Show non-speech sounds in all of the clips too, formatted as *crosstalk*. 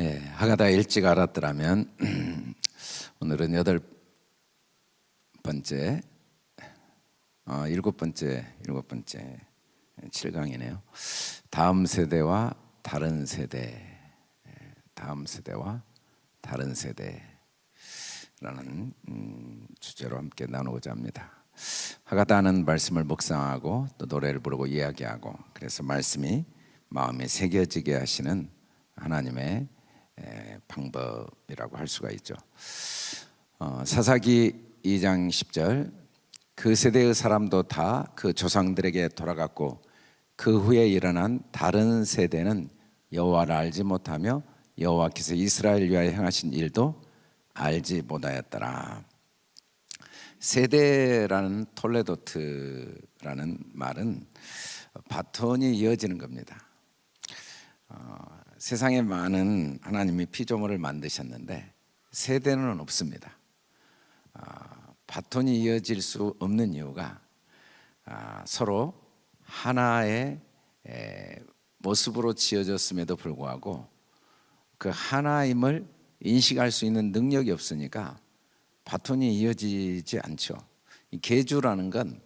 예, 하가다 일찍 알았더라면 *clears throat* 오늘은 여덟 번째, 어, 일곱 번째, 일곱 번째 7강이네요. 다음 세대와 다른 세대, 예, 다음 세대와 다른 세대라는 음, 주제로 함께 나누고자 합니다. 하가다는 말씀을 묵상하고 또 노래를 부르고 이야기하고 그래서 말씀이 마음에 새겨지게 하시는 하나님의 방법이라고 할 수가 있죠. 어, 사사기 2장 10절 그 세대의 사람도 다 그 조상들에게 돌아갔고 그 후에 일어난 다른 세대는 여호와를 알지 못하며 여호와께서 이스라엘 위하여 행하신 일도 알지 못하였더라. 세대라는 톨레도트라는 말은 바톤이 이어지는 겁니다. 어, 세상에 많은 하나님이 피조물을 만드셨는데 세대는 없습니다. 아, 바톤이 이어질 수 없는 이유가 아, 서로 하나의 모습으로 지어졌음에도 불구하고 그 하나임을 인식할 수 있는 능력이 없으니까 바톤이 이어지지 않죠. 계주라는 건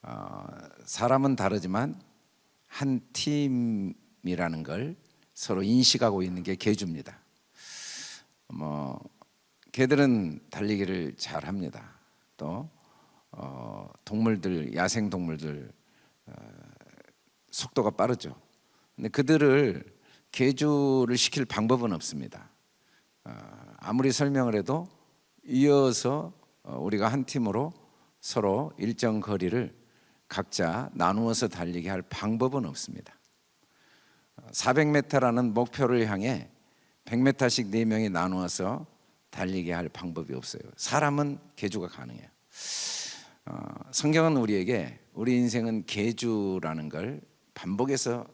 어, 사람은 다르지만 한 팀이라는 걸 서로 인식하고 있는 게 개주입니다. 뭐 개들은 달리기를 잘 합니다. 또 어, 동물들 야생 동물들 어, 속도가 빠르죠. 근데 그들을 개주를 시킬 방법은 없습니다. 어, 아무리 설명을 해도 이어서 어, 우리가 한 팀으로 서로 일정 거리를 각자 나누어서 달리게 할 방법은 없습니다. 400m라는 목표를 향해 100m씩 4명이 나누어서 달리게 할 방법이 없어요. 사람은 개주가 가능해요. 어, 성경은 우리에게 우리 인생은 개주라는 걸 반복해서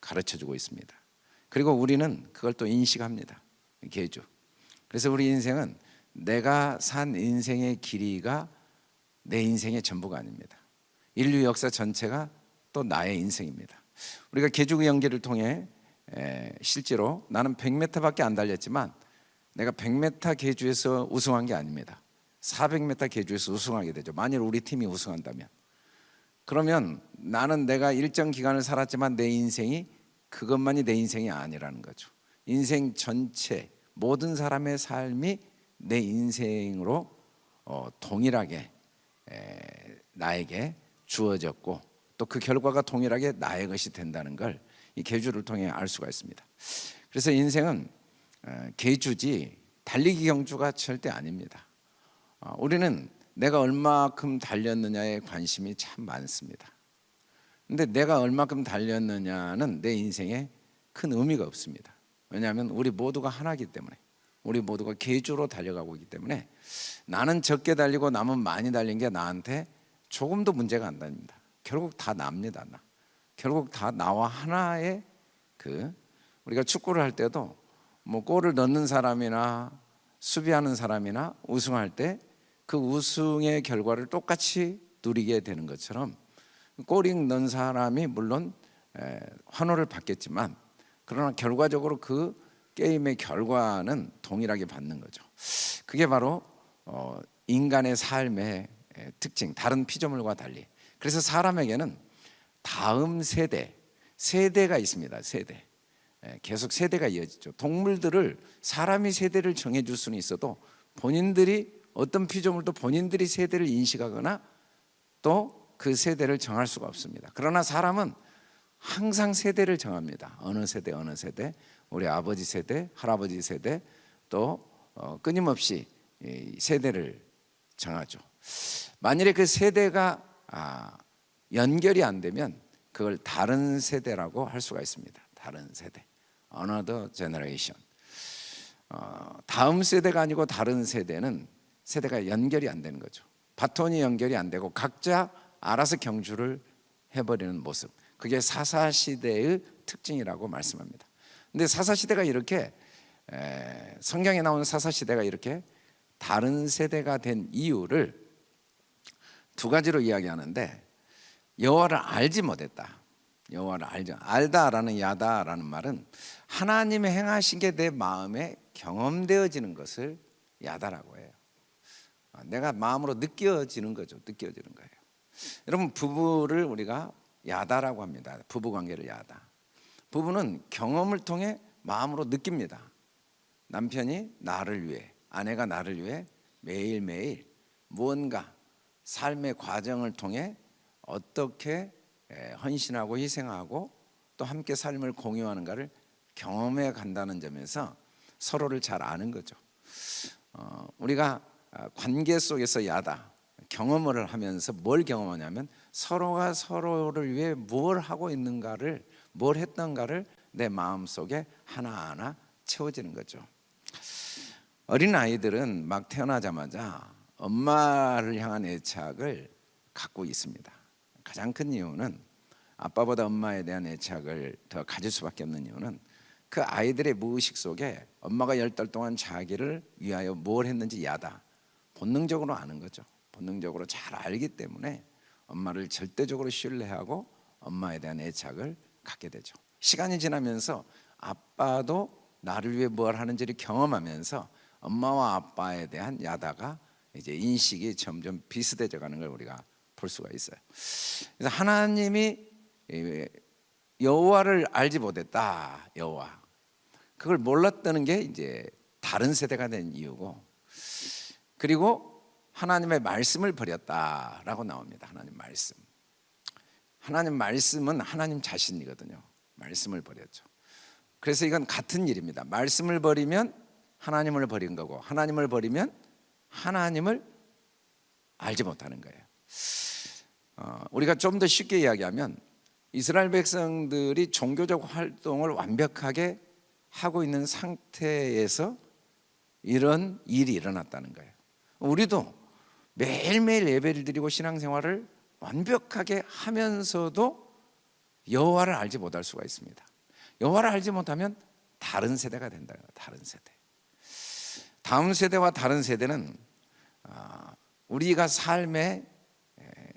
가르쳐 주고 있습니다. 그리고 우리는 그걸 또 인식합니다. 개주. 그래서 우리 인생은 내가 산 인생의 길이가 내 인생의 전부가 아닙니다. 인류 역사 전체가 또 나의 인생입니다. 우리가 개주의 연계를 통해 실제로 나는 100m밖에 안 달렸지만 내가 100m 개주에서 우승한 게 아닙니다. 400m 개주에서 우승하게 되죠. 만일 우리 팀이 우승한다면. 그러면 나는 내가 일정 기간을 살았지만 내 인생이 그것만이 내 인생이 아니라는 거죠. 인생 전체 모든 사람의 삶이 내 인생으로 어, 동일하게 나에게 주어졌고 또 그 결과가 동일하게 나의 것이 된다는 걸 이 계주를 통해 알 수가 있습니다. 그래서 인생은 어, 계주지 달리기 경주가 절대 아닙니다. 어, 우리는 내가 얼마큼 달렸느냐에 관심이 참 많습니다. 근데 내가 얼마큼 달렸느냐는 내 인생에 큰 의미가 없습니다. 왜냐하면 우리 모두가 하나이기 때문에 우리 모두가 계주로 달려가고 있기 때문에 나는 적게 달리고 남은 많이 달린 게 나한테 조금도 문제가 안 됩니다. 결국 다 납니다. 나. 결국 다 나와 하나의 그 우리가 축구를 할 때도 뭐 골을 넣는 사람이나 수비하는 사람이나 우승할 때 그 우승의 결과를 똑같이 누리게 되는 것처럼 골이 넣은 사람이 물론 환호를 받겠지만 그러나 결과적으로 그 게임의 결과는 동일하게 받는 거죠. 그게 바로 어, 인간의 삶의 특징, 다른 피조물과 달리 그래서 사람에게는 다음 세대, 세대가 있습니다. 세대. 예, 계속 세대가 이어지죠. 동물들을 사람이 세대를 정해줄 수는 있어도 본인들이 어떤 피조물도 본인들이 세대를 인식하거나 또 그 세대를 정할 수가 없습니다. 그러나 사람은 항상 세대를 정합니다. 어느 세대, 어느 세대, 우리 아버지 세대, 할아버지 세대, 또 어, 끊임없이 세대를 정하죠. 만일에 그 세대가 아, 연결이 안 되면 그걸 다른 세대라고 할 수가 있습니다. 다른 세대, another generation. 어, 다음 세대가 아니고 다른 세대는 세대가 연결이 안 되는 거죠. 바톤이 연결이 안 되고 각자 알아서 경주를 해버리는 모습. 그게 사사 시대의 특징이라고 말씀합니다. 근데 사사 시대가 이렇게 에, 성경에 나오는 사사 시대가 이렇게 다른 세대가 된 이유를 두 가지로 이야기하는데 여호와를 알지 못했다. 여호와를 알죠. 알다라는 야다라는 말은 하나님의 행하신 게 내 마음에 경험되어지는 것을 야다라고 해요. 아, 내가 마음으로 느껴지는 거죠. 느껴지는 거예요. 여러분 부부를 우리가 야다라고 합니다. 부부 관계를 야다. 부부는 경험을 통해 마음으로 느낍니다. 남편이 나를 위해, 아내가 나를 위해 매일매일 무언가 삶의 과정을 통해 어떻게 에, 헌신하고 희생하고 또 함께 삶을 공유하는가를 경험해 간다는 점에서 서로를 잘 아는 거죠. 어, 우리가 아, 관계 속에서 야다 경험을 하면서 뭘 경험하냐면 서로가 서로를 위해 뭘 하고 있는가를 뭘 했던가를 내 마음 속에 하나하나 채워지는 거죠. 어린 아이들은 막 태어나자마자 엄마를 향한 애착을 갖고 있습니다. 가장 큰 이유는 아빠보다 엄마에 대한 애착을 더 가질 수밖에 없는 이유는 그 아이들의 무의식 속에 엄마가 열 달 동안 자기를 위하여 뭘 했는지 야다 본능적으로 아는 거죠. 본능적으로 잘 알기 때문에 엄마를 절대적으로 신뢰하고 엄마에 대한 애착을 갖게 되죠. 시간이 지나면서 아빠도 나를 위해 뭘 하는지를 경험하면서 엄마와 아빠에 대한 야다가 이제 인식이 점점 비슷해져 가는 걸 우리가 볼 수가 있어요. 그래서 하나님이 여호와를 알지 못했다. 여호와. 그걸 몰랐다는 게 이제 다른 세대가 된 이유고 그리고 하나님의 말씀을 버렸다라고 나옵니다. 하나님 말씀. 하나님 말씀은 하나님 자신이거든요. 말씀을 버렸죠. 그래서 이건 같은 일입니다. 말씀을 버리면 하나님을 버린 거고 하나님을 버리면 하나님을 알지 못하는 거예요. 어, 우리가 좀 더 쉽게 이야기하면 이스라엘 백성들이 종교적 활동을 완벽하게 하고 있는 상태에서 이런 일이 일어났다는 거예요. 우리도 매일매일 예배를 드리고 신앙생활을 완벽하게 하면서도 여호와를 알지 못할 수가 있습니다. 여호와를 알지 못하면 다른 세대가 된다. 다른 세대. 다음 세대와 다른 세대는 아, 우리가 삶의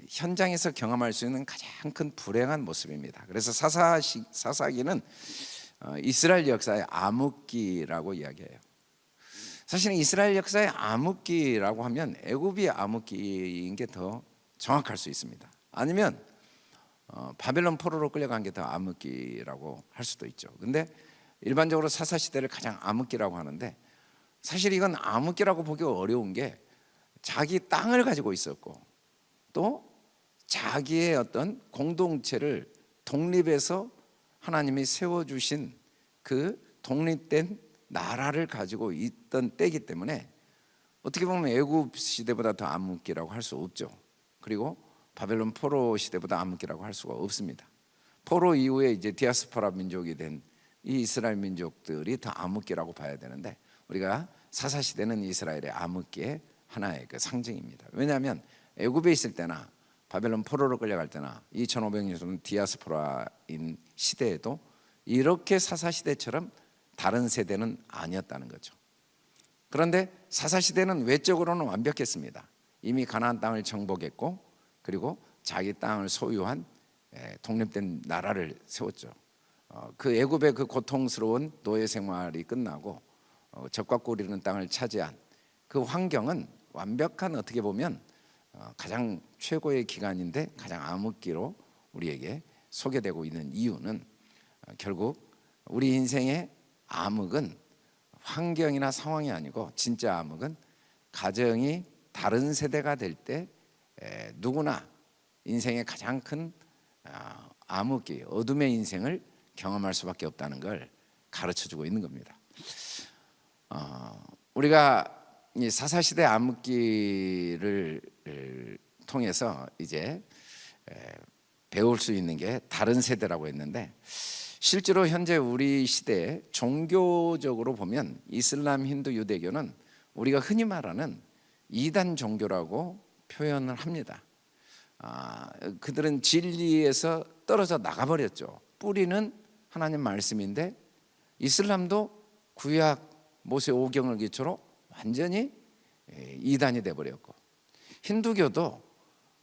현장에서 경험할 수 있는 가장 큰 불행한 모습입니다. 그래서 사사시, 사사기는 어, 이스라엘 역사의 암흑기라고 이야기해요. 사실은 이스라엘 역사의 암흑기라고 하면 애굽이 암흑기인 게 더 정확할 수 있습니다. 아니면 어, 바벨론 포로로 끌려간 게 더 암흑기라고 할 수도 있죠. 근데 일반적으로 사사 시대를 가장 암흑기라고 하는데 사실 이건 암흑기라고 보기 어려운 게 자기 땅을 가지고 있었고 또 자기의 어떤 공동체를 독립해서 하나님이 세워 주신 그 독립된 나라를 가지고 있던 때이기 때문에 어떻게 보면 애굽 시대보다 더 암흑기라고 할 수 없죠. 그리고 바벨론 포로 시대보다 암흑기라고 할 수가 없습니다. 포로 이후에 이제 디아스포라 민족이 된 이 이스라엘 민족들이 더 암흑기라고 봐야 되는데 우리가 사사 시대는 이스라엘의 암흑기의 하나의 그 상징입니다. 왜냐하면 애굽에 있을 때나 바벨론 포로로 끌려갈 때나 2,500년 전 디아스포라인 시대에도 이렇게 사사 시대처럼 다른 세대는 아니었다는 거죠. 그런데 사사 시대는 외적으로는 완벽했습니다. 이미 가나안 땅을 정복했고 그리고 자기 땅을 소유한 독립된 나라를 세웠죠. 어, 그 애굽의 그 고통스러운 노예 생활이 끝나고 어, 적과 꿀이는 땅을 차지한 그 환경은 완벽한 어떻게 보면 어, 가장 최고의 기간인데 가장 암흑기로 우리에게 소개되고 있는 이유는 결국 우리 인생의 암흑은 환경이나 상황이 아니고 진짜 암흑은 가정이 다른 세대가 될 때 누구나 인생의 가장 큰 아, 암흑기, 어둠의 인생을 경험할 수밖에 없다는 걸 가르쳐주고 있는 겁니다. 어, 우리가 사사 시대 암흑기를 통해서 이제 배울 수 있는 게 다른 세대라고 했는데 실제로 현재 우리 시대에 종교적으로 보면 이슬람, 힌두, 유대교는 우리가 흔히 말하는 이단 종교라고 표현을 합니다. 아, 그들은 진리에서 떨어져 나가버렸죠. 뿌리는 하나님 말씀인데 이슬람도 구약 모세 오경을 기초로 완전히 이단이 돼버렸고 힌두교도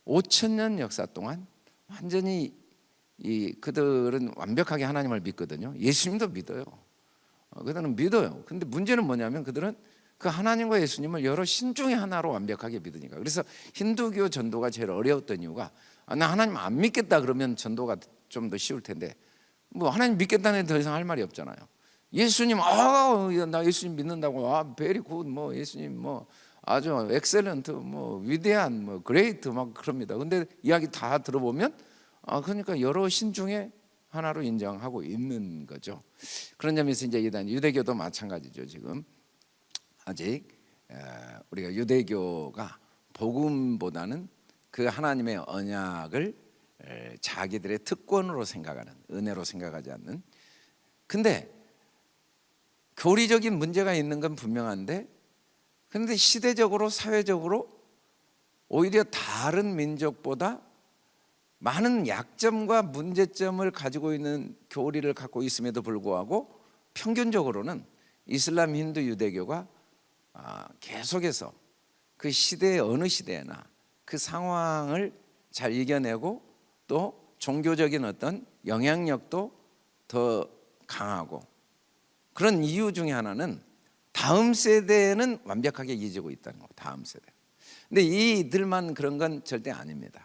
5천 년 역사 동안 완전히 이 그들은 완벽하게 하나님을 믿거든요. 예수님도 믿어요. 어, 그들은 믿어요. 근데 문제는 뭐냐면 그들은 그 하나님과 예수님을 여러 신 중에 하나로 완벽하게 믿으니까. 그래서 힌두교 전도가 제일 어려웠던 이유가 아, 나 하나님 안 믿겠다 그러면 전도가 좀 더 쉬울 텐데 뭐 하나님 믿겠다는 데 더 이상 할 말이 없잖아요. 예수님 아나 예수님 믿는다고 아 very good 뭐 예수님 뭐 아주 excellent 뭐 위대한 뭐 great 막 그럽니다. 근데 이야기 다 들어보면 아 그러니까 여러 신 중에 하나로 인정하고 있는 거죠. 그런 점에서 이제 이단 유대교도 마찬가지죠. 지금 아직 에, 우리가 유대교가 복음보다는 그 하나님의 언약을 에, 자기들의 특권으로 생각하는 은혜로 생각하지 않는. 근데 교리적인 문제가 있는 건 분명한데, 그런데 시대적으로 사회적으로 오히려 다른 민족보다 많은 약점과 문제점을 가지고 있는 교리를 갖고 있음에도 불구하고 평균적으로는 이슬람, 힌두, 유대교가 아, 계속해서 그 시대의 어느 시대나 그 상황을 잘 이겨내고 또 종교적인 어떤 영향력도 더 강하고 그런 이유 중에 하나는 다음 세대는 완벽하게 이어지고 있다는 거. 다음 세대. 근데 이들만 그런 건 절대 아닙니다.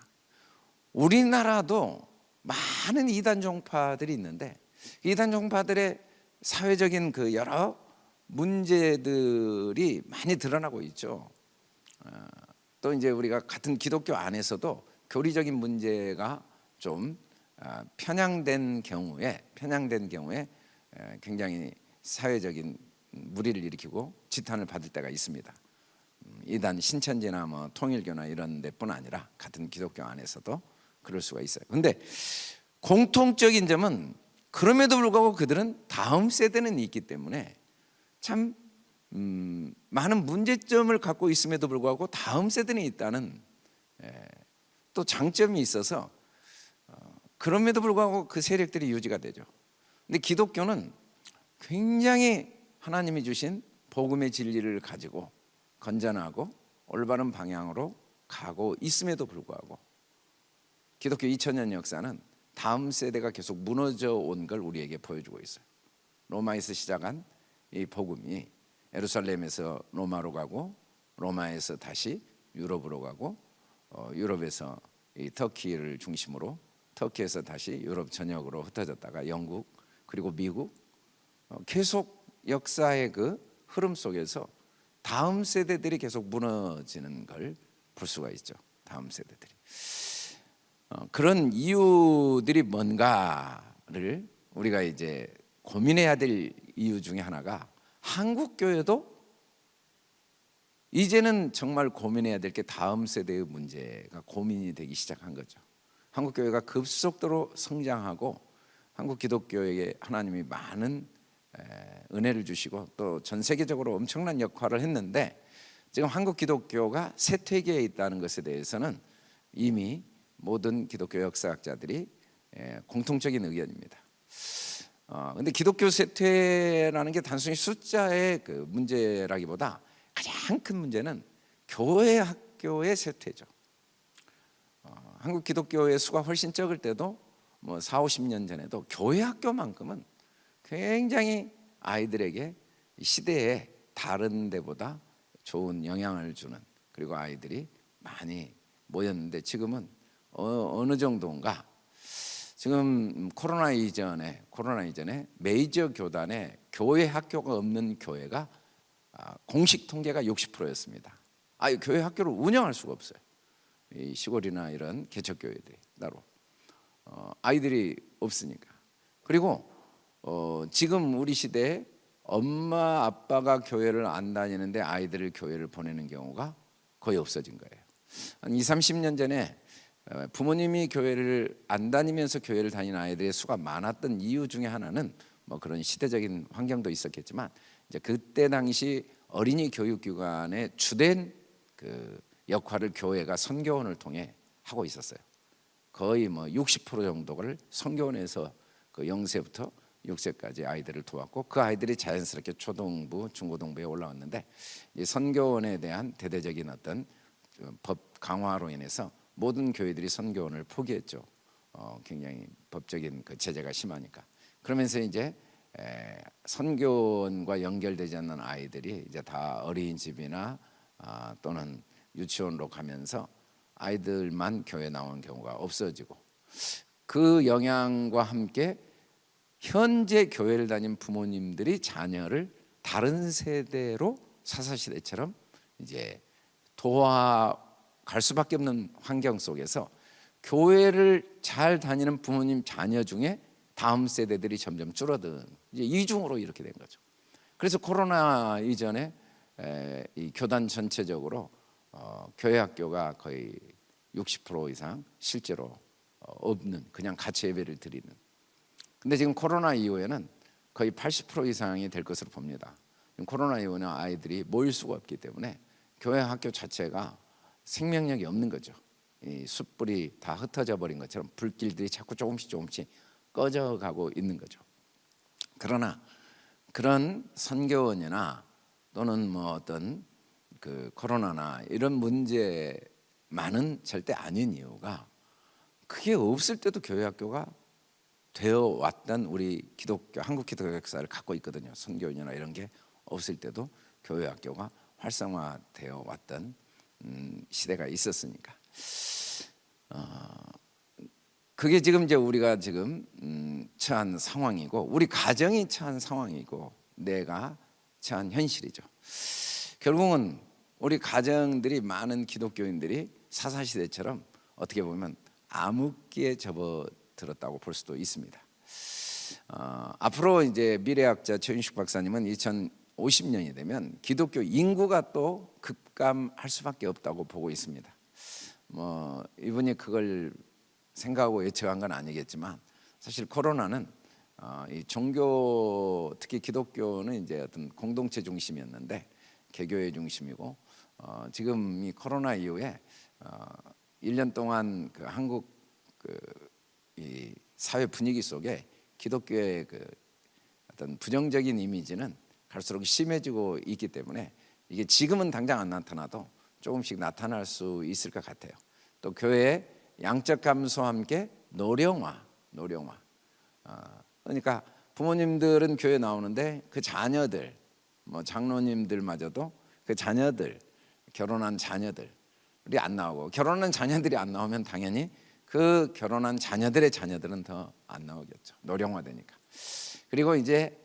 우리나라도 많은 이단 종파들이 있는데 이단 종파들의 사회적인 그 여러 문제들이 많이 드러나고 있죠. 어, 또 이제 우리가 같은 기독교 안에서도 교리적인 문제가 좀 아, 편향된 경우에 편향된 경우에 굉장히 사회적인 무리를 일으키고 지탄을 받을 때가 있습니다. 음, 이단 신천지나 뭐 통일교나 이런 데뿐 아니라 같은 기독교 안에서도 그럴 수가 있어요. 근데 공통적인 점은 그럼에도 불구하고 그들은 다음 세대는 있기 때문에 참 음, 많은 문제점을 갖고 있음에도 불구하고 다음 세대는 있다는 에, 또 장점이 있어서 어, 그럼에도 불구하고 그 세력들이 유지가 되죠. 근데 기독교는 굉장히 하나님이 주신 복음의 진리를 가지고 건전하고 올바른 방향으로 가고 있음에도 불구하고 기독교 2000년 역사는 다음 세대가 계속 무너져 온 걸 우리에게 보여주고 있어요. 로마에서 시작한 이 복음이 예루살렘에서 로마로 가고 로마에서 다시 유럽으로 가고 어, 유럽에서 이 터키를 중심으로 터키에서 다시 유럽 전역으로 흩어졌다가 영국 그리고 미국 어, 계속 역사의 그 흐름 속에서 다음 세대들이 계속 무너지는 걸 볼 수가 있죠. 다음 세대들이. 어, 그런 이유들이 뭔가를 우리가 이제 고민해야 될 이유 중에 하나가 한국 교회도 이제는 정말 고민해야 될 게 다음 세대의 문제가 고민이 되기 시작한 거죠. 한국 교회가 급속도로 성장하고 한국 기독교에게 하나님이 많은 은혜를 주시고 또 전 세계적으로 엄청난 역할을 했는데 지금 한국 기독교가 쇠퇴기에 있다는 것에 대해서는 이미 모든 기독교 역사학자들이 공통적인 의견입니다. 어, 근데 기독교 쇠퇴라는 게 단순히 숫자의 그 문제라기보다 가장 큰 문제는 교회 학교의 쇠퇴죠. 어, 한국 기독교의 수가 훨씬 적을 때도 뭐 4, 50년 전에도 교회 학교만큼은 굉장히 아이들에게 시대에 다른 데보다 좋은 영향을 주는 그리고 아이들이 많이 모였는데 지금은 어, 느 정도인가 지금 코로나 이전에 코로나 이전에 메이저 교단에 교회 학교가 없는 교회가 아, 공식 통계가 60%였습니다. 아, 교회 학교를 운영할 수가 없어요. 이 시골이나 이런 개척 교회들이 따로 어, 아이들이 없으니까. 그리고 어, 지금 우리 시대에 엄마 아빠가 교회를 안 다니는데 아이들을 교회를 보내는 경우가 거의 없어진 거예요. 한 2, 30년 전에 어, 부모님이 교회를 안 다니면서 교회를 다니는 아이들의 수가 많았던 이유 중에 하나는 뭐 그런 시대적인 환경도 있었겠지만 이제 그때 당시 어린이 교육 기관의 주된 그 역할을 교회가 선교원을 통해 하고 있었어요. 거의 뭐 60% 정도를 선교원에서 그 0세부터 6세까지 아이들을 도왔고 그 아이들이 자연스럽게 초등부, 중고등부에 올라왔는데 이 선교원에 대한 대대적인 어떤 그법 강화로 인해서 모든 교회들이 선교원을 포기했죠. 어, 굉장히 법적인 그 제재가 심하니까 그러면서 이제 에, 선교원과 연결되지 않는 아이들이 이제 다 어린이집이나 아, 또는 유치원으로 가면서 아이들만 교회 나오는 경우가 없어지고 그 영향과 함께 현재 교회를 다닌 부모님들이 자녀를 다른 세대로 사사시대처럼 이제 도와갈 수밖에 없는 환경 속에서 교회를 잘 다니는 부모님 자녀 중에 다음 세대들이 점점 줄어든 이제 이중으로 이렇게 된 거죠. 그래서 코로나 이전에 에, 이 교단 전체적으로 어, 교회 학교가 거의 60% 이상 실제로 어, 없는 그냥 같이 예배를 드리는. 근데 지금 코로나 이후에는 거의 80% 이상이 될 것으로 봅니다. 코로나 이후에는 아이들이 모일 수가 없기 때문에 교회 학교 자체가 생명력이 없는 거죠. 이 숯불이 다 흩어져 버린 것처럼 불길들이 자꾸 조금씩 조금씩 꺼져가고 있는 거죠. 그러나 그런 선교원이나 또는 뭐 어떤 그 코로나나 이런 문제만은 절대 아닌 이유가 그게 없을 때도 교회 학교가 되어 왔던 우리 기독교 한국 기독교 역사를 갖고 있거든요. 선교원이나 이런 게 없을 때도 교회 학교가 활성화되어 왔던 음, 시대가 있었으니까. 어, 그게 지금 이제 우리가 지금 음, 처한 상황이고 우리 가정이 처한 상황이고 내가 처한 현실이죠. 결국은 우리 가정들이 많은 기독교인들이 사사 시대처럼 어떻게 보면 암흑기에 접어들었다고 볼 수도 있습니다. 어, 앞으로 이제 미래학자 최윤식 박사님은 2050년이 되면 기독교 인구가 또 급감할 수밖에 없다고 보고 있습니다. 뭐 이분이 그걸 생각하고 예측한 건 아니겠지만 사실 코로나는 어, 이 종교 특히 기독교는 이제 어떤 공동체 중심이었는데 개교의 중심이고 어, 지금 이 코로나 이후에 어, 1년 동안 그 한국 그 이 사회 분위기 속에 기독교의 그 어떤 부정적인 이미지는 갈수록 심해지고 있기 때문에 이게 지금은 당장 안 나타나도 조금씩 나타날 수 있을 것 같아요. 또 교회의 양적 감소와 함께 노령화, 노령화. 어, 그러니까 부모님들은 교회 나오는데 그 자녀들, 뭐 장로님들마저도 그 자녀들 결혼한 자녀들이 안 나오고 결혼한 자녀들이 안 나오면 당연히 그 결혼한 자녀들의 자녀들은 더 안 나오겠죠. 노령화되니까. 그리고 이제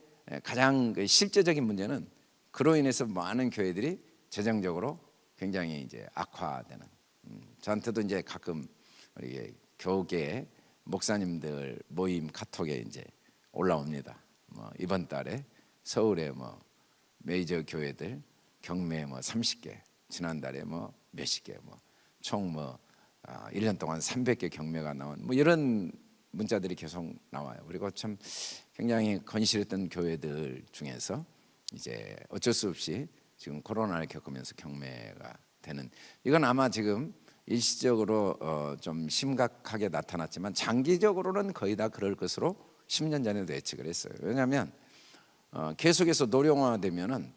가장 그 실제적인 문제는 그로 인해서 많은 교회들이 재정적으로 굉장히 이제 악화되는. 음, 저한테도 이제 가끔 우리 교계 목사님들 모임 카톡에 이제 올라옵니다. 뭐 이번 달에 서울에 뭐 메이저 교회들 경매 뭐 30개, 지난달에 뭐 몇십 개, 뭐 총뭐 아, 1년 동안 300개 경매가 나온 뭐 이런 문자들이 계속 나와요. 그리고 참 굉장히 건실했던 교회들 중에서 이제 어쩔 수 없이 지금 코로나를 겪으면서 경매가 되는 이건 아마 지금 일시적으로 어, 좀 심각하게 나타났지만 장기적으로는 거의 다 그럴 것으로 10년 전에도 예측을 했어요. 왜냐하면 어, 계속해서 노령화되면은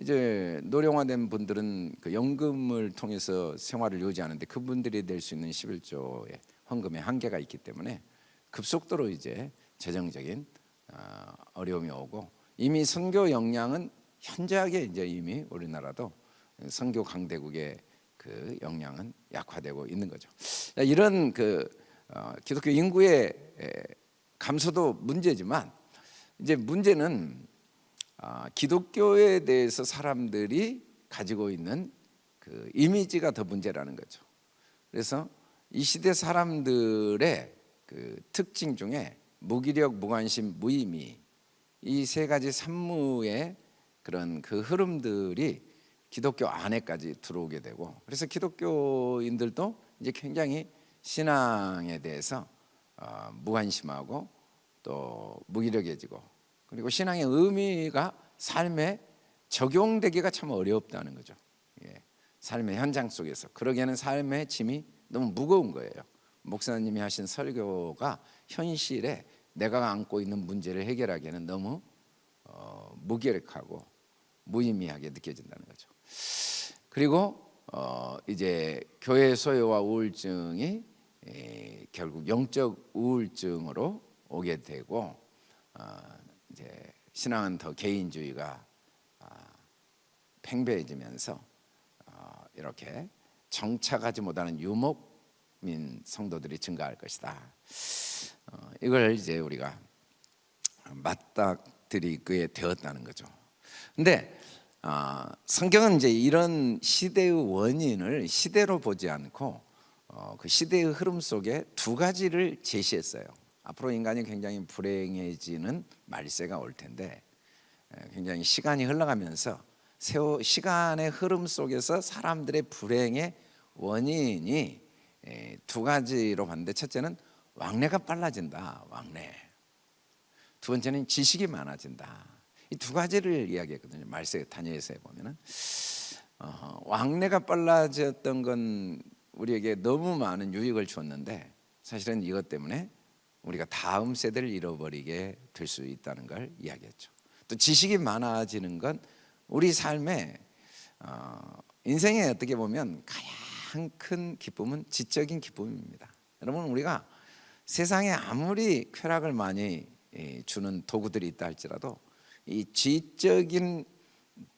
이제 노령화된 분들은 그 연금을 통해서 생활을 유지하는데 그분들이 낼 수 있는 11조의 헌금의 한계가 있기 때문에 급속도로 이제 재정적인 어, 어려움이 오고 이미 선교 역량은 현저하게 이제 이미 우리나라도 선교 강대국의 그 역량은 약화되고 있는 거죠. 이런 그 어, 기독교 인구의 감소도 문제지만 이제 문제는 아, 기독교에 대해서 사람들이 가지고 있는 그 이미지가 더 문제라는 거죠. 그래서 이 시대 사람들의 그 특징 중에 무기력, 무관심, 무의미 이 세 가지 산무의 그런 그 흐름들이 기독교 안에까지 들어오게 되고 그래서 기독교인들도 이제 굉장히 신앙에 대해서 어, 무관심하고 또 무기력해지고 그리고 신앙의 의미가 삶에 적용되기가 참 어렵다는 거죠. 예. 삶의 현장 속에서 그러기에는 삶의 짐이 너무 무거운 거예요. 목사님이 하신 설교가 현실에 내가 안고 있는 문제를 해결하기에는 너무 어, 무기력하고 무의미하게 느껴진다는 거죠. 그리고 어 이제 교회 소외와 우울증이 에, 결국 영적 우울증으로 오게 되고 어, 이제 신앙은 더 개인주의가 아, 팽배해지면서 어, 이렇게 정착하지 못하는 유목민 성도들이 증가할 것이다. 어, 이걸 이제 우리가 맞닥뜨리게 되었다는 거죠. 근데 아, 성경은 이제 이런 시대의 원인을 시대로 보지 않고 어, 그 시대의 흐름 속에 두 가지를 제시했어요. 앞으로 인간이 굉장히 불행해지는 말세가 올 텐데 에, 굉장히 시간이 흘러가면서 세월 시간의 흐름 속에서 사람들의 불행의 원인이 에, 두 가지로 봤는데 첫째는 왕래가 빨라진다. 왕래. 두 번째는 지식이 많아진다. 이 두 가지를 이야기했거든요. 말세 다니엘서에 보면은 어, 왕래가 빨라졌던 건 우리에게 너무 많은 유익을 주었는데 사실은 이것 때문에 우리가 다음 세대를 잃어버리게 될 수 있다는 걸 이야기했죠. 또 지식이 많아지는 건 우리 삶에 어, 인생에 어떻게 보면 가장 큰 기쁨은 지적인 기쁨입니다. 여러분 우리가 세상에 아무리 쾌락을 많이 예, 주는 도구들이 있다 할지라도 이 지적인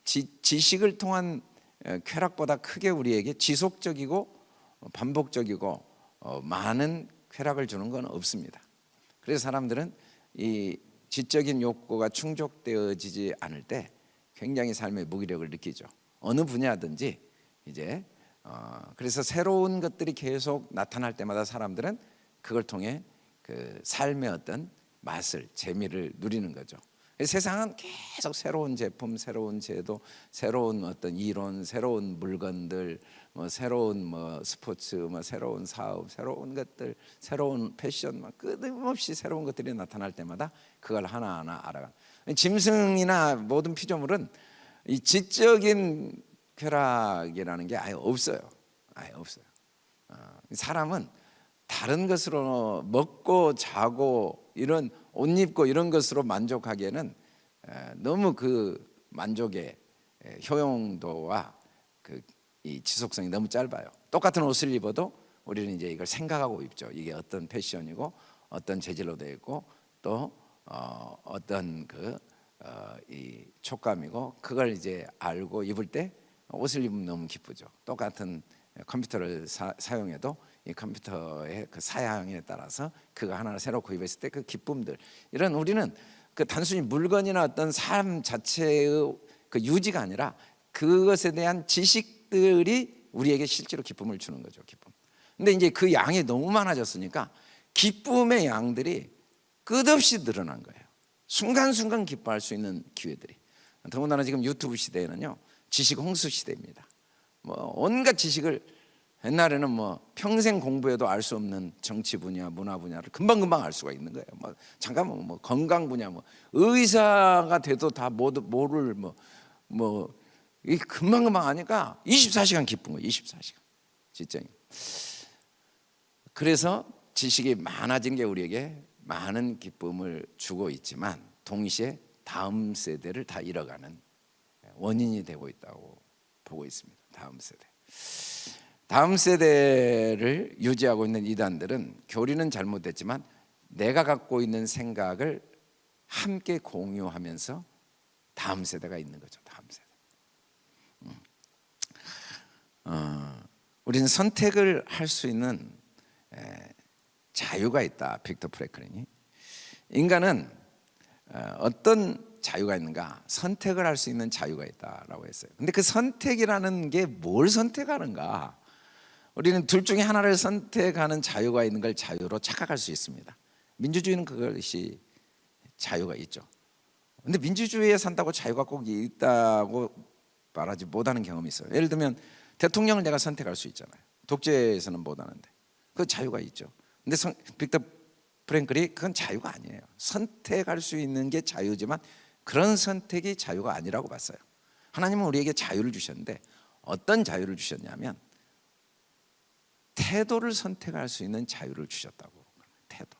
지, 지식을 통한 어, 쾌락보다 크게 우리에게 지속적이고 어, 반복적이고 어, 많은 쾌락을 주는 건 없습니다. 그래서 사람들은 이 지적인 욕구가 충족되어지지 않을 때 굉장히 삶의 무기력을 느끼죠. 어느 분야든지 이제 어, 그래서 새로운 것들이 계속 나타날 때마다 사람들은 그걸 통해 그 삶의 어떤 맛을 재미를 누리는 거죠. 세상은 계속 새로운 제품, 새로운 제도, 새로운 어떤 이론, 새로운 물건들, 뭐 새로운 뭐 스포츠, 뭐 새로운 사업, 새로운 것들, 새로운 패션, 막 끊임없이 새로운 것들이 나타날 때마다 그걸 하나하나 알아가. 짐승이나 모든 피조물은 이 지적인 쾌락이라는 게 아예 없어요. 아예 없어요. 어, 사람은 다른 것으로 먹고 자고 이런 옷 입고 이런 것으로 만족하기에는 너무 그 만족의 효용도와 그 이 지속성이 너무 짧아요. 똑같은 옷을 입어도 우리는 이제 이걸 생각하고 입죠. 이게 어떤 패션이고 어떤 재질로 되어 있고 또 어, 어떤 그 어, 이 촉감이고 그걸 이제 알고 입을 때 옷을 입으면 너무 기쁘죠. 똑같은 컴퓨터를 사, 사용해도 이 컴퓨터의 그 사양에 따라서 그거 하나를 새로 구입했을 때 그 기쁨들 이런 우리는 그 단순히 물건이나 어떤 삶 자체의 그 유지가 아니라 그것에 대한 지식들이 우리에게 실제로 기쁨을 주는 거죠 기쁨. 근데 이제 그 양이 너무 많아졌으니까 기쁨의 양들이 끝없이 늘어난 거예요. 순간순간 기뻐할 수 있는 기회들이. 더군다나 지금 유튜브 시대에는요 지식 홍수 시대입니다. 뭐 온갖 지식을 옛날에는 뭐 평생 공부해도 알 수 없는 정치 분야, 문화 분야를 금방금방 알 수가 있는 거예요. 뭐 잠깐만 뭐 건강 분야, 뭐 의사가 돼도 다 모두 모를 뭐 뭐 이 금방금방 하니까 24시간 기쁜 거예요. 24시간 진짜요. 그래서 지식이 많아진 게 우리에게 많은 기쁨을 주고 있지만 동시에 다음 세대를 다 잃어가는 원인이 되고 있다고 보고 있습니다. 다음 세대. 다음 세대를 유지하고 있는 이단들은 교리는 잘못됐지만 내가 갖고 있는 생각을 함께 공유하면서 다음 세대가 있는 거죠. 다음 세대. 음. 어, 우리는 선택을 할 수 있는 에, 자유가 있다. 빅터 프레클린이 인간은 어, 어떤 자유가 있는가? 선택을 할 수 있는 자유가 있다라고 했어요. 근데 그 선택이라는 게 뭘 선택하는가? 우리는 둘 중에 하나를 선택하는 자유가 있는 걸 자유로 착각할 수 있습니다. 민주주의는 그것이 자유가 있죠. 근데 민주주의에 산다고 자유가 꼭 있다고 말하지 못하는 경험이 있어요. 예를 들면 대통령을 내가 선택할 수 있잖아요. 독재에서는 못하는데 그 자유가 있죠. 근데 성, 빅터 프랭클이 그건 자유가 아니에요. 선택할 수 있는 게 자유지만 그런 선택이 자유가 아니라고 봤어요. 하나님은 우리에게 자유를 주셨는데 어떤 자유를 주셨냐면 태도를 선택할 수 있는 자유를 주셨다고. 태도.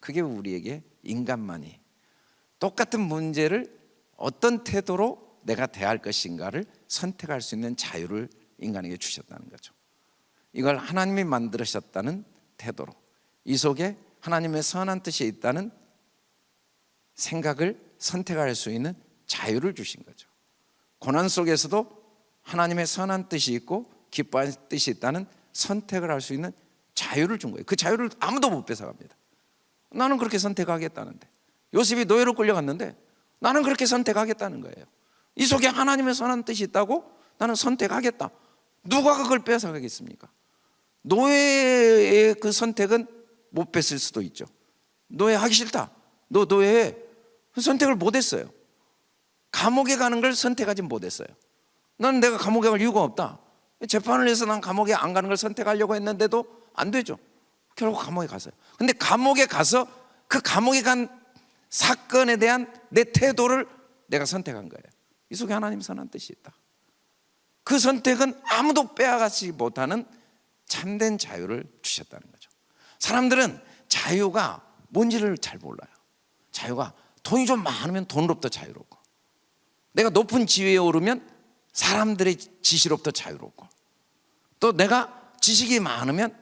그게 우리에게 인간만이 똑같은 문제를 어떤 태도로 내가 대할 것인가를 선택할 수 있는 자유를 인간에게 주셨다는 거죠. 이걸 하나님이 만들으셨다는 태도로 이 속에 하나님의 선한 뜻이 있다는 생각을 선택할 수 있는 자유를 주신 거죠. 고난 속에서도 하나님의 선한 뜻이 있고 기뻐하는 뜻이 있다는 선택을 할 수 있는 자유를 준 거예요. 그 자유를 아무도 못 뺏어갑니다. 나는 그렇게 선택하겠다는데 요셉이 노예로 끌려갔는데 나는 그렇게 선택하겠다는 거예요. 이 속에 하나님의 선한 뜻이 있다고 나는 선택하겠다. 누가 그걸 뺏어가겠습니까? 노예의 그 선택은 못 뺏을 수도 있죠. 노예 하기 싫다. 너 노예 그 선택을 못 했어요. 감옥에 가는 걸 선택하지 못했어요. 나는 내가 감옥에 갈 이유가 없다. 재판을 해서 난 감옥에 안 가는 걸 선택하려고 했는데도 안 되죠. 결국 감옥에 갔어요. 근데 감옥에 가서 그 감옥에 간 사건에 대한 내 태도를 내가 선택한 거예요. 이 속에 하나님 선한 뜻이 있다. 그 선택은 아무도 빼앗지 못하는 참된 자유를 주셨다는 거죠. 사람들은 자유가 뭔지를 잘 몰라요. 자유가 돈이 좀 많으면 돈으로부터 자유롭고 내가 높은 지위에 오르면 사람들의 지시로부터 자유롭고 또 내가 지식이 많으면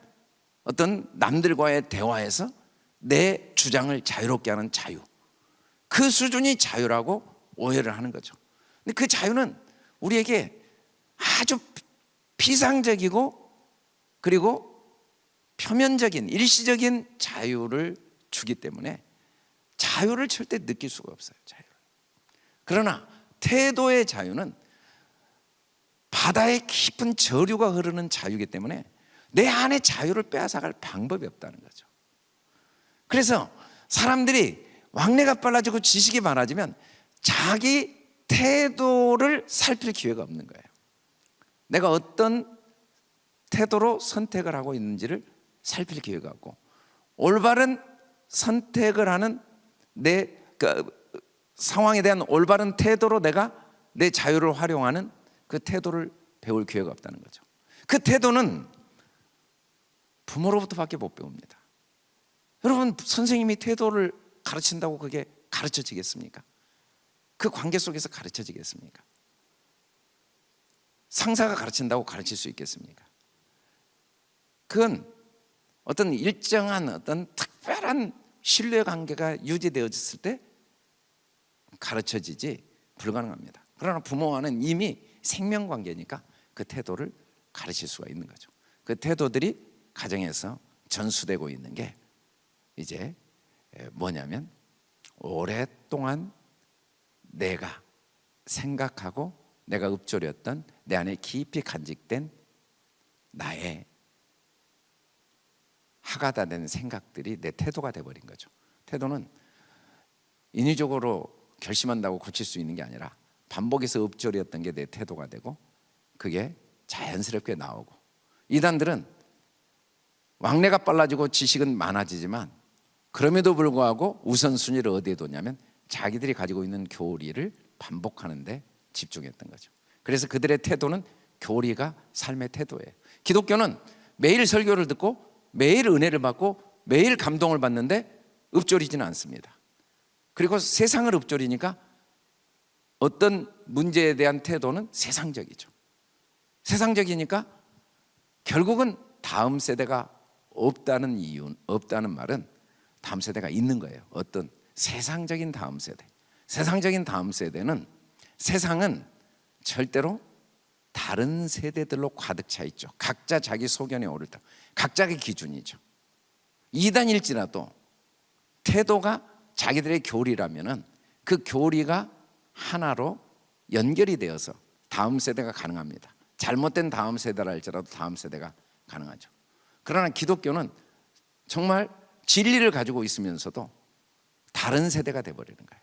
어떤 남들과의 대화에서 내 주장을 자유롭게 하는 자유 그 수준이 자유라고 오해를 하는 거죠 근데 그 자유는 우리에게 아주 피상적이고 그리고 표면적인 일시적인 자유를 주기 때문에 자유를 절대 느낄 수가 없어요 자유를. 그러나 태도의 자유는 바다의 깊은 저류가 흐르는 자유이기 때문에 내 안에 자유를 빼앗아갈 방법이 없다는 거죠. 그래서 사람들이 왕래가 빨라지고 지식이 많아지면 자기 태도를 살필 기회가 없는 거예요. 내가 어떤 태도로 선택을 하고 있는지를 살필 기회가 없고 올바른 선택을 하는 내 그 상황에 대한 올바른 태도로 내가 내 자유를 활용하는 그 태도를 배울 기회가 없다는 거죠. 그 태도는 부모로부터 밖에 못 배웁니다. 여러분 선생님이 태도를 가르친다고 그게 가르쳐지겠습니까? 그 관계 속에서 가르쳐지겠습니까? 상사가 가르친다고 가르칠 수 있겠습니까? 그건 어떤 일정한 어떤 특별한 신뢰 관계가 유지되어졌을 때 가르쳐지지 불가능합니다. 그러나 부모와는 이미 생명 관계니까 그 태도를 가르칠 수가 있는 거죠. 그 태도들이 가정에서 전수되고 있는 게 이제 뭐냐면 오랫동안 내가 생각하고 내가 읊조렸던 내 안에 깊이 간직된 나의 하가다 된 생각들이 내 태도가 돼버린 거죠. 태도는 인위적으로 결심한다고 고칠 수 있는 게 아니라 반복해서 읊조렸던 게 내 태도가 되고 그게 자연스럽게 나오고. 이단들은 왕래가 빨라지고 지식은 많아지지만 그럼에도 불구하고 우선순위를 어디에 뒀냐면 자기들이 가지고 있는 교리를 반복하는데 집중했던 거죠. 그래서 그들의 태도는 교리가 삶의 태도예요. 기독교는 매일 설교를 듣고 매일 은혜를 받고 매일 감동을 받는데 읊조리지는 않습니다. 그리고 세상을 읊조리니까 어떤 문제에 대한 태도는 세상적이죠. 세상적이니까 결국은 다음 세대가 없다는 이유 없다는 말은 다음 세대가 있는 거예요. 어떤 세상적인 다음 세대. 세상적인 다음 세대는 세상은 절대로 다른 세대들로 가득 차 있죠. 각자 자기 소견에 오를 때 각자의 기준이죠. 이단일지라도 태도가 자기들의 교리라면 그 교리가 하나로 연결이 되어서 다음 세대가 가능합니다. 잘못된 다음 세대라 할지라도 다음 세대가 가능하죠. 그러나 기독교는 정말 진리를 가지고 있으면서도 다른 세대가 돼버리는 거예요.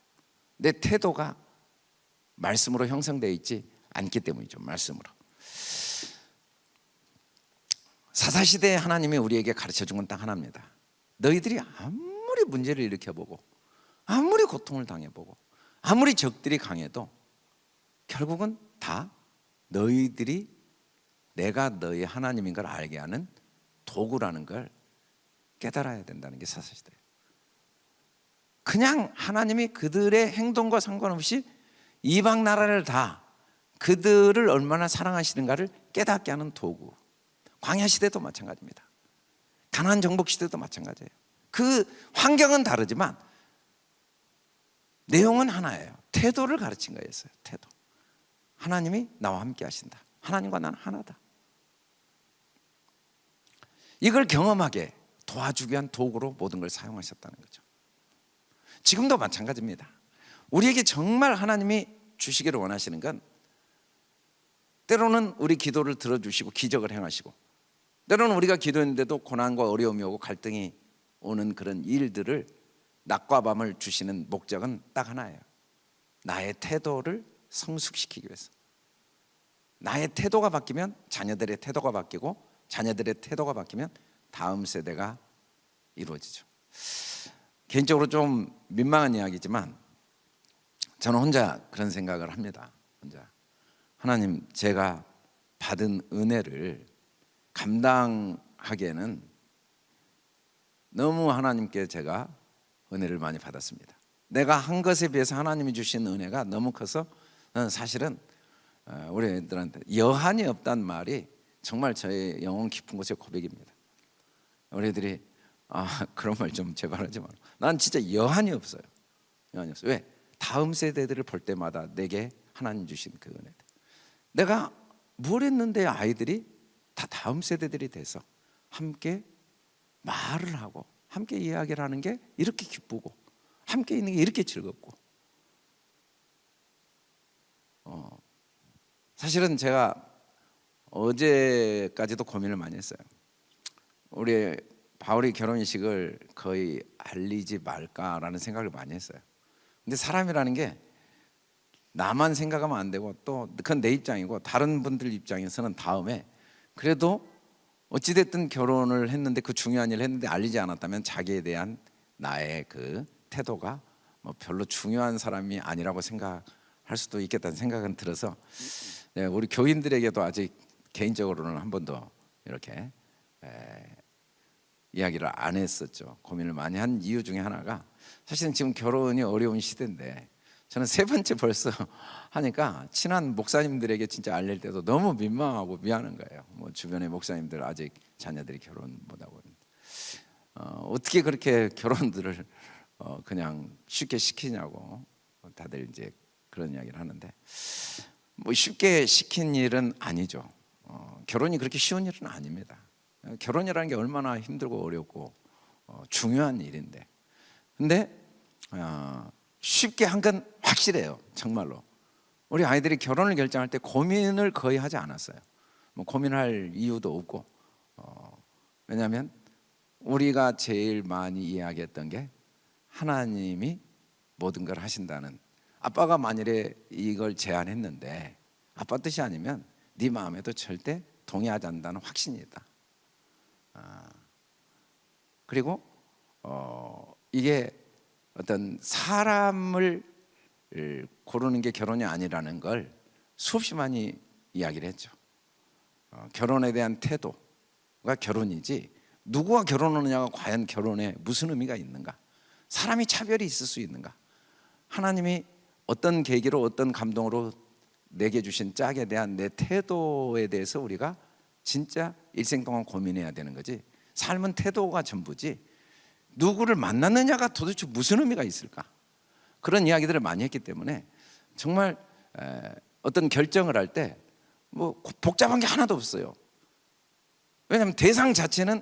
내 태도가 말씀으로 형성되어 있지 않기 때문이죠 말씀으로. 사사시대에 하나님이 우리에게 가르쳐 준 건 딱 하나입니다. 너희들이 아무리 문제를 일으켜보고 아무리 고통을 당해보고 아무리 적들이 강해도 결국은 다 너희들이 내가 너희 하나님인 걸 알게 하는 도구라는 걸 깨달아야 된다는 게 사사시대예요 그냥 하나님이 그들의 행동과 상관없이 이방 나라를 다 그들을 얼마나 사랑하시는가를 깨닫게 하는 도구. 광야 시대도 마찬가지입니다. 가나안 정복 시대도 마찬가지예요. 그 환경은 다르지만 내용은 하나예요. 태도를 가르친 거였어요. 태도. 하나님이 나와 함께 하신다. 하나님과 나는 하나다. 이걸 경험하게 도와주기 위한 도구로 모든 걸 사용하셨다는 거죠. 지금도 마찬가지입니다. 우리에게 정말 하나님이 주시기를 원하시는 건 때로는 우리 기도를 들어주시고 기적을 행하시고 때로는 우리가 기도했는데도 고난과 어려움이 오고 갈등이 오는 그런 일들을 낮과 밤을 주시는 목적은 딱 하나예요. 나의 태도를 성숙시키기 위해서. 나의 태도가 바뀌면 자녀들의 태도가 바뀌고 자녀들의 태도가 바뀌면 다음 세대가 이루어지죠. 개인적으로 좀 민망한 이야기지만 저는 혼자 그런 생각을 합니다. 혼자 하나님 제가 받은 은혜를 감당하기에는 너무 하나님께 제가 은혜를 많이 받았습니다. 내가 한 것에 비해서 하나님이 주신 은혜가 너무 커서 사실은 어, 우리 애들한테 여한이 없단 말이 정말 저의 영혼 깊은 곳의 고백입니다. 우리 애들이 아 그런 말 좀 제발 하지 마. 난 진짜 여한이 없어요. 여한이 없어. 왜? 다음 세대들을 볼 때마다 내게 하나님 주신 그 은혜. 내가 뭘 했는데 아이들이 다 다음 세대들이 돼서 함께 말을 하고 함께 이야기를 하는 게 이렇게 기쁘고 함께 있는 게 이렇게 즐겁고 어, 사실은 제가 어제까지도 고민을 많이 했어요. 우리 바울이 결혼식을 거의 알리지 말까라는 생각을 많이 했어요. 근데 사람이라는 게 나만 생각하면 안 되고 또 그건 내 입장이고 다른 분들 입장에서는 다음에 그래도 어찌됐든 결혼을 했는데 그 중요한 일을 했는데 알리지 않았다면 자기에 대한 나의 그 태도가 뭐 별로 중요한 사람이 아니라고 생각할 수도 있겠다는 생각은 들어서 네, 우리 교인들에게도 아직 개인적으로는 한 번도 이렇게 에, 이야기를 안 했었죠. 고민을 많이 한 이유 중에 하나가 사실은 지금 결혼이 어려운 시대인데 저는 세 번째 벌써 *laughs* 하니까 친한 목사님들에게 진짜 알릴 때도 너무 민망하고 미안한 거예요. 뭐 주변의 목사님들 아직 자녀들이 결혼 못 하고 어, 어떻게 그렇게 결혼들을 어, 그냥 쉽게 시키냐고 다들 이제 그런 이야기를 하는데 뭐 쉽게 시킨 일은 아니죠. 어, 결혼이 그렇게 쉬운 일은 아닙니다. 결혼이라는 게 얼마나 힘들고 어렵고 어, 중요한 일인데 근데 어, 쉽게 한 건 확실해요. 정말로. 우리 아이들이 결혼을 결정할 때 고민을 거의 하지 않았어요. 뭐 고민할 이유도 없고. 어, 왜냐하면 우리가 제일 많이 이야기했던 게 하나님이 모든 걸 하신다는 아빠가 만일에 이걸 제안했는데 아빠 뜻이 아니면 네 마음에도 절대 동의하지 않는다는 확신이 있다. 아, 그리고 어, 이게 어떤 사람을 고르는 게 결혼이 아니라는 걸 수없이 많이 이야기를 했죠. 어, 결혼에 대한 태도가 결혼이지 누구와 결혼하느냐가 과연 결혼에 무슨 의미가 있는가? 사람이 차별이 있을 수 있는가? 하나님이 어떤 계기로 어떤 감동으로 내게 주신 짝에 대한 내 태도에 대해서 우리가 진짜 일생 동안 고민해야 되는 거지. 삶은 태도가 전부지. 누구를 만났느냐가 도대체 무슨 의미가 있을까? 그런 이야기들을 많이 했기 때문에 정말 어떤 결정을 할 때 뭐 복잡한 게 하나도 없어요. 왜냐하면 대상 자체는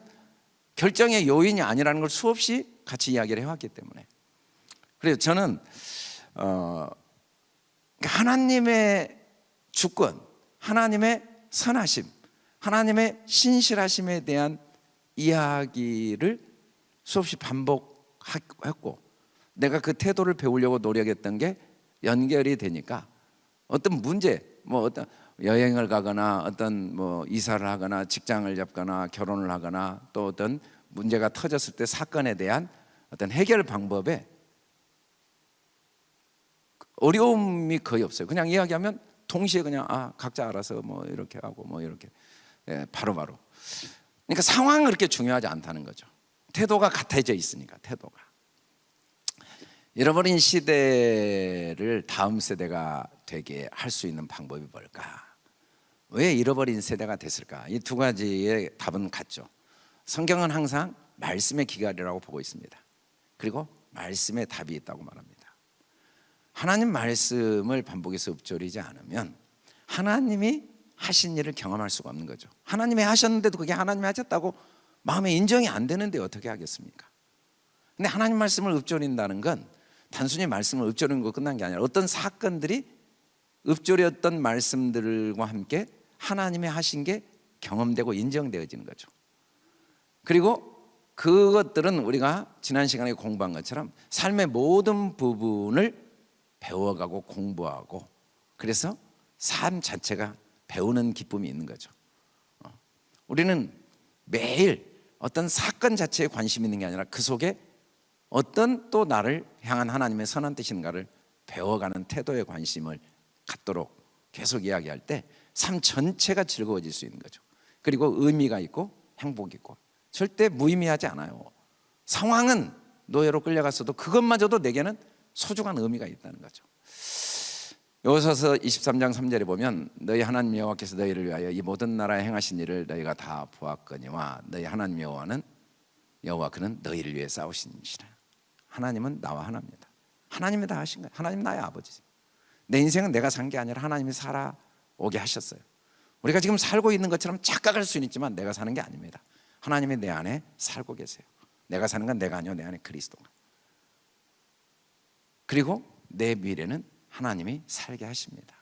결정의 요인이 아니라는 걸 수없이 같이 이야기를 해왔기 때문에 그래서 저는 어, 그러니까 하나님의 주권, 하나님의 선하심, 하나님의 신실하심에 대한 이야기를 수없이 반복했고 내가 그 태도를 배우려고 노력했던 게 연결이 되니까 어떤 문제 뭐 어떤 여행을 가거나 어떤 뭐 이사를 하거나 직장을 잡거나 결혼을 하거나 또 어떤 문제가 터졌을 때 사건에 대한 어떤 해결 방법에 어려움이 거의 없어요. 그냥 이야기하면 동시에 그냥 아 각자 알아서 뭐 이렇게 하고 뭐 이렇게 예, 바로 바로. 바로. 그러니까 상황은 그렇게 중요하지 않다는 거죠. 태도가 같아져 있으니까 태도가 잃어버린 시대를 다음 세대가 되게 할 수 있는 방법이 뭘까? 왜 잃어버린 세대가 됐을까? 이 두 가지의 답은 같죠. 성경은 항상 말씀의 기갈이라고 보고 있습니다. 그리고 말씀의 답이 있다고 말합니다. 하나님 말씀을 반복해서 읊조리지 않으면 하나님이 하신 일을 경험할 수가 없는 거죠. 하나님이 하셨는데도 그게 하나님이 하셨다고 마음에 인정이 안 되는데 어떻게 하겠습니까? 근데 하나님 말씀을 읊조린다는 건 단순히 말씀을 읊조리는 거 끝난 게 아니라 어떤 사건들이 읊조렸던 말씀들과 함께 하나님의 하신 게 경험되고 인정되어지는 거죠. 그리고 그것들은 우리가 지난 시간에 공부한 것처럼 삶의 모든 부분을 배워가고 공부하고 그래서 삶 자체가 배우는 기쁨이 있는 거죠. 어. 우리는 매일 어떤 사건 자체에 관심 있는 게 아니라 그 속에 어떤 또 나를 향한 하나님의 선한 뜻인가를 배워가는 태도에 관심을 갖도록 계속 이야기할 때 삶 전체가 즐거워질 수 있는 거죠. 그리고 의미가 있고 행복이 있고 절대 무의미하지 않아요. 상황은 노예로 끌려갔어도 그것마저도 내게는 소중한 의미가 있다는 거죠. 여호수아서 23장 3절에 보면 너희 하나님 여호와께서 너희를 위하여 이 모든 나라에 행하신 일을 너희가 다 보았거니와 너희 하나님 여호와는 여호와 그는 너희를 위해 싸우신이시라. 하나님은 나와 하나입니다. 하나님이 다 하신 거예요. 하나님 나의 아버지죠. 내 인생은 내가 산 게 아니라 하나님이 살아오게 하셨어요. 우리가 지금 살고 있는 것처럼 착각할 수는 있지만 내가 사는 게 아닙니다. 하나님이 내 안에 살고 계세요. 내가 사는 건 내가 아니요 내 안에 그리스도가. 그리고 내 미래는 하나님이 살게 하십니다.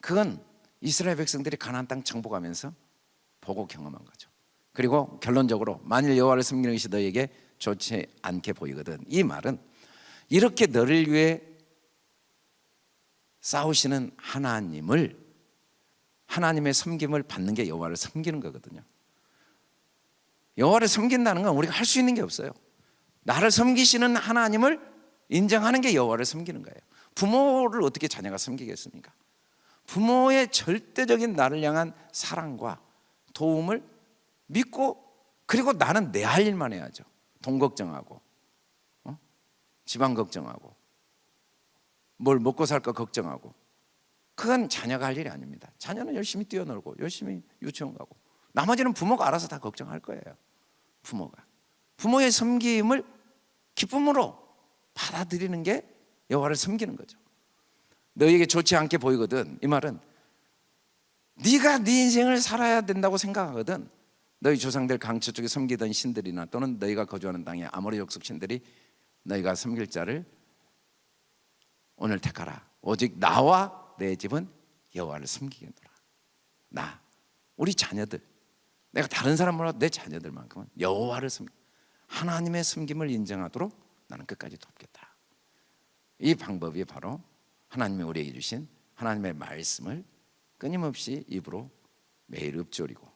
그건 이스라엘 백성들이 가나안 땅 정복하면서 보고 경험한 거죠. 그리고 결론적으로 만일 여호와를 섬기는 것이 너에게 좋지 않게 보이거든. 이 말은 이렇게 너를 위해 싸우시는 하나님을 하나님의 섬김을 받는 게 여호와를 섬기는 거거든요. 여호와를 섬긴다는 건 우리가 할 수 있는 게 없어요. 나를 섬기시는 하나님을 인정하는 게 여호와를 섬기는 거예요. 부모를 어떻게 자녀가 섬기겠습니까? 부모의 절대적인 나를 향한 사랑과 도움을 믿고 그리고 나는 내 할 일만 해야죠. 돈 걱정하고 어? 집안 걱정하고 뭘 먹고 살까 걱정하고 그건 자녀가 할 일이 아닙니다. 자녀는 열심히 뛰어놀고 열심히 유치원 가고 나머지는 부모가 알아서 다 걱정할 거예요. 부모가 부모의 섬김을 기쁨으로 받아들이는 게 여호와를 섬기는 거죠. 너에게 좋지 않게 보이거든. 이 말은 네가 네 인생을 살아야 된다고 생각하거든. 너희 조상들 강처 쪽에 섬기던 신들이나 또는 너희가 거주하는 땅의 아모리 족속 신들이 너희가 섬길 자를 오늘 택하라. 오직 나와 내 집은 여호와를 섬기겠노라. 나, 우리 자녀들, 내가 다른 사람 몰라도 내 자녀들만큼은 여호와를 섬 하나님의 섬김을 인정하도록 나는 끝까지 돕겠다. 이 방법이 바로 하나님이 우리에게 주신 하나님의 말씀을 끊임없이 입으로 매일 읊조리고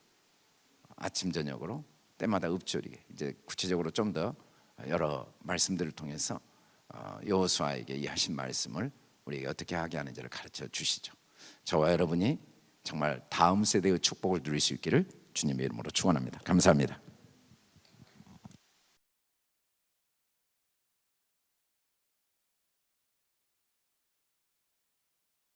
아침 저녁으로 때마다 읊조리게 이제 구체적으로 좀 더 여러 말씀들을 통해서 어, 여호수아에게 이 하신 말씀을 우리에게 어떻게 하게 하는지를 가르쳐 주시죠. 저와 여러분이 정말 다음 세대의 축복을 누릴 수 있기를 주님의 이름으로 축원합니다. 감사합니다.